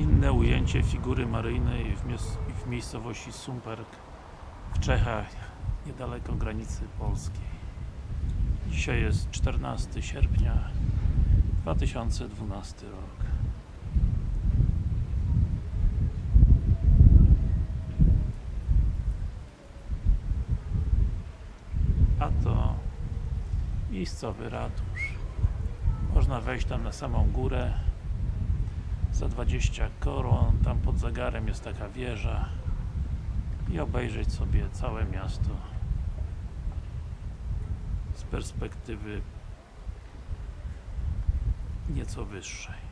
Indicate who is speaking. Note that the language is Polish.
Speaker 1: Inne ujęcie figury maryjnej w, miejscowości Sumperk w Czechach, niedaleko granicy polskiej. Dzisiaj jest 14 sierpnia 2012 rok. A to miejscowy ratusz. Można wejść tam na samą górę za 20 koron, tam pod zegarem jest taka wieża i obejrzeć sobie całe miasto z perspektywy nieco wyższej.